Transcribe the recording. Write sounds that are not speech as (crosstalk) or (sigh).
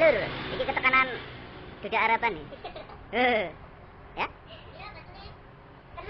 Lur, iki ketekanan duda harapan nih. (laughs) Eh. Ya? Iya, Terus